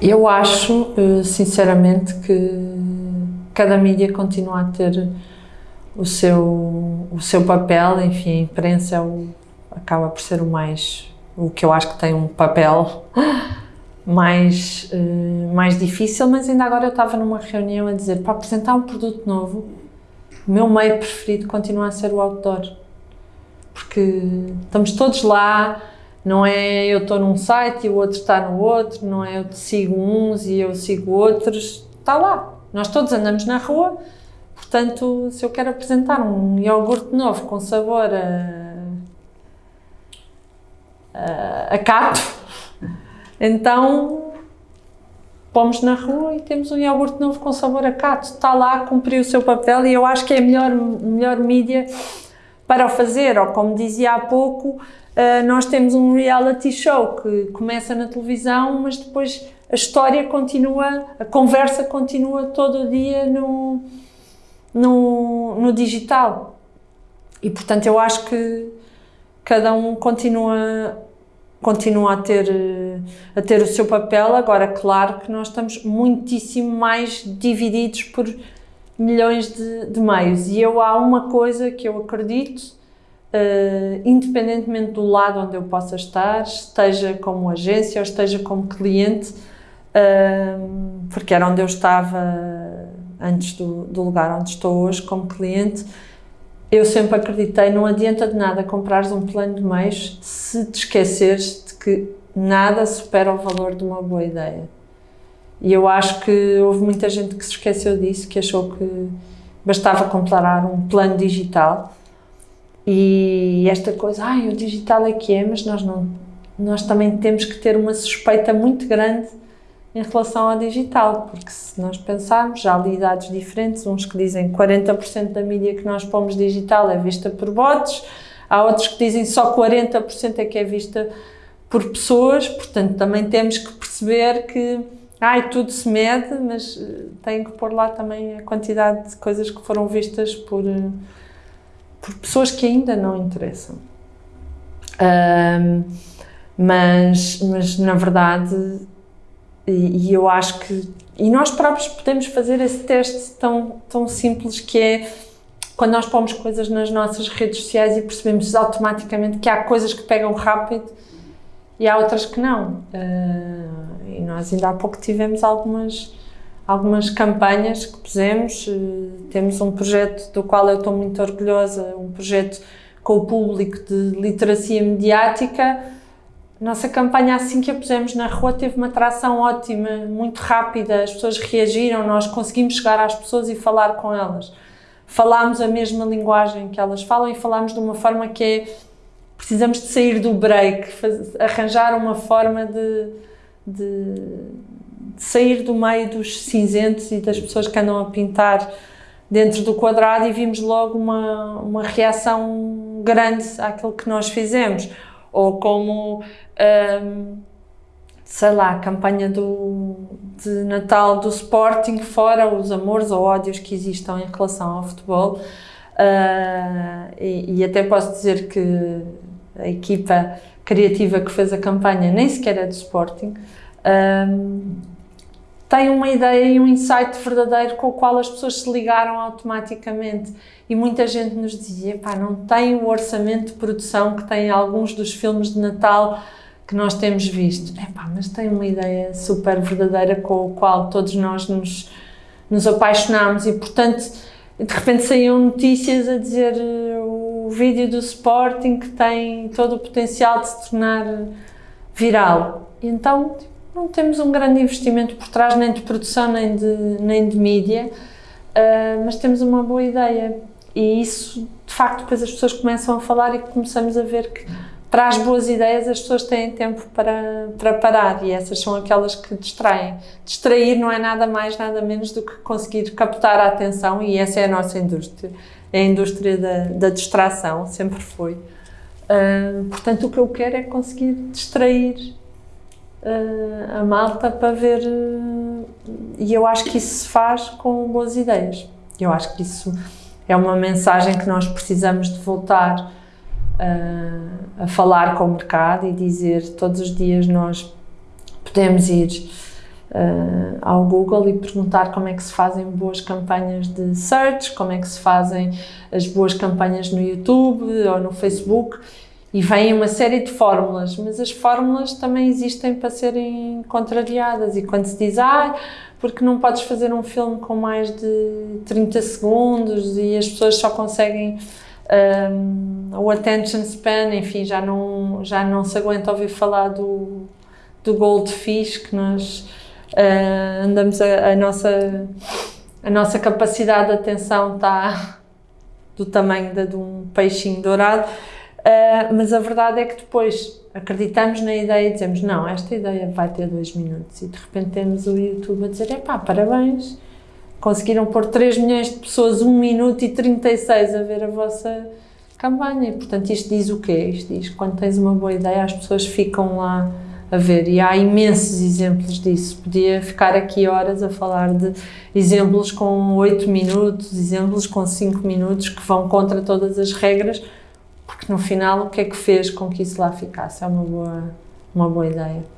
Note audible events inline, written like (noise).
Eu acho, eh, sinceramente, que cada mídia continua a ter o seu, o seu papel, enfim, a imprensa é o, acaba por ser o mais, o que eu acho que tem um papel (laughs) mais, uh, mais difícil, mas ainda agora eu estava numa reunião a dizer, para apresentar um produto novo, o meu meio preferido continua a ser o outdoor, porque estamos todos lá, não é eu estou num site e o outro está no outro, não é eu sigo uns e eu sigo outros, está lá. Nós todos andamos na rua, portanto, se eu quero apresentar um iogurte novo com sabor a, a, a cato, (laughs) então pomos na rua e temos um iogurte novo com sabor a cato. Está lá, cumpriu o seu papel e eu acho que é a melhor, melhor mídia para o fazer, ou como dizia há pouco, uh, nós temos um reality show que começa na televisão, mas depois a história continua, a conversa continua todo o dia no, no, no digital. E, portanto, eu acho que cada um continua, continua a, ter, a ter o seu papel. Agora, claro que nós estamos muitíssimo mais divididos por milhões de, de meios. E eu há uma coisa que eu acredito, uh, independentemente do lado onde eu possa estar, esteja como agência ou esteja como cliente, uh, porque era onde eu estava antes do, do lugar onde estou hoje como cliente, eu sempre acreditei, não adianta de nada comprares um plano de meios se te esqueceres de que nada supera o valor de uma boa ideia. E eu acho que houve muita gente que se esqueceu disso, que achou que bastava comprar um plano digital. E esta coisa, ai, o digital é que é, mas nós não, nós também temos que ter uma suspeita muito grande em relação ao digital, porque se nós pensarmos, já ali dados diferentes, uns que dizem 40% da mídia que nós pomos digital é vista por bots, há outros que dizem só 40% é que é vista por pessoas, portanto também temos que perceber que ai, tudo se mede, mas uh, tem que pôr lá também a quantidade de coisas que foram vistas por, uh, por pessoas que ainda não interessam. Um, mas, mas, na verdade, e, e, eu acho que... E nós próprios podemos fazer esse teste tão, tão simples que é quando nós pomos coisas nas nossas redes sociais e percebemos automaticamente que há coisas que pegam rápido e há outras que não. Uh, e nós ainda há pouco tivemos algumas, algumas campanhas que pusemos, uh, temos um projeto do qual eu estou muito orgulhosa, um projeto com o público de literacia mediática. Nossa campanha, assim que a pusemos na rua, teve uma atração ótima, muito rápida, as pessoas reagiram, nós conseguimos chegar às pessoas e falar com elas. Falámos a mesma linguagem que elas falam e falámos de uma forma que é precisamos de sair do break, arranjar uma forma de, de, de, sair do meio dos cinzentos e das pessoas que andam a pintar dentro do quadrado e vimos logo uma, uma reação grande àquilo que nós fizemos. Ou como, hum, sei lá, a campanha do, de Natal do Sporting, fora os amores ou ódios que existam em relação ao futebol, Uh, e, e, até posso dizer que a equipa criativa que fez a campanha nem sequer é do Sporting, um, tem uma ideia e um insight verdadeiro com o qual as pessoas se ligaram automaticamente. E muita gente nos dizia, pá, não tem o orçamento de produção que tem alguns dos filmes de Natal que nós temos visto. É pá, mas tem uma ideia super verdadeira com o qual todos nós nos, nos apaixonamos e, portanto, de repente saíam notícias a dizer o vídeo do Sporting que tem todo o potencial de se tornar viral. Então não temos um grande investimento por trás, nem de produção, nem de, nem de mídia, uh, mas temos uma boa ideia. E isso, de facto, depois as pessoas começam a falar e começamos a ver que para as boas ideias as pessoas têm tempo para, para parar e essas são aquelas que distraem. Distrair não é nada mais, nada menos do que conseguir captar a atenção e essa é a nossa indústria. É a indústria da, da distração, sempre foi. Uh, portanto, o que eu quero é conseguir distrair uh, a malta para ver... Uh, e eu acho que isso se faz com boas ideias. Eu acho que isso é uma mensagem que nós precisamos de voltar a, a falar com o mercado e dizer todos os dias nós podemos ir uh, ao Google e perguntar como é que se fazem boas campanhas de search, como é que se fazem as boas campanhas no YouTube ou no Facebook. E vem uma série de fórmulas, mas as fórmulas também existem para serem contrariadas. E quando se diz, ah, porque não podes fazer um filme com mais de 30 segundos e as pessoas só conseguem um, o attention span, enfim, já não, já não se aguenta ouvir falar do, do goldfish que nós uh, andamos, a, a, nossa, a nossa capacidade de atenção está do tamanho de, de um peixinho dourado, uh, mas a verdade é que depois acreditamos na ideia e dizemos, não, esta ideia vai ter dois minutos e de repente temos o YouTube a dizer, epá, parabéns, conseguiram pôr 3 milhões de pessoas, 1 minuto e 36 a ver a vossa campanha. Portanto, isto diz o quê? Isto diz quando tens uma boa ideia, as pessoas ficam lá a ver. E há imensos exemplos disso. Podia ficar aqui horas a falar de exemplos com 8 minutos, exemplos com 5 minutos que vão contra todas as regras, porque no final o que é que fez com que isso lá ficasse? É uma boa, uma boa ideia.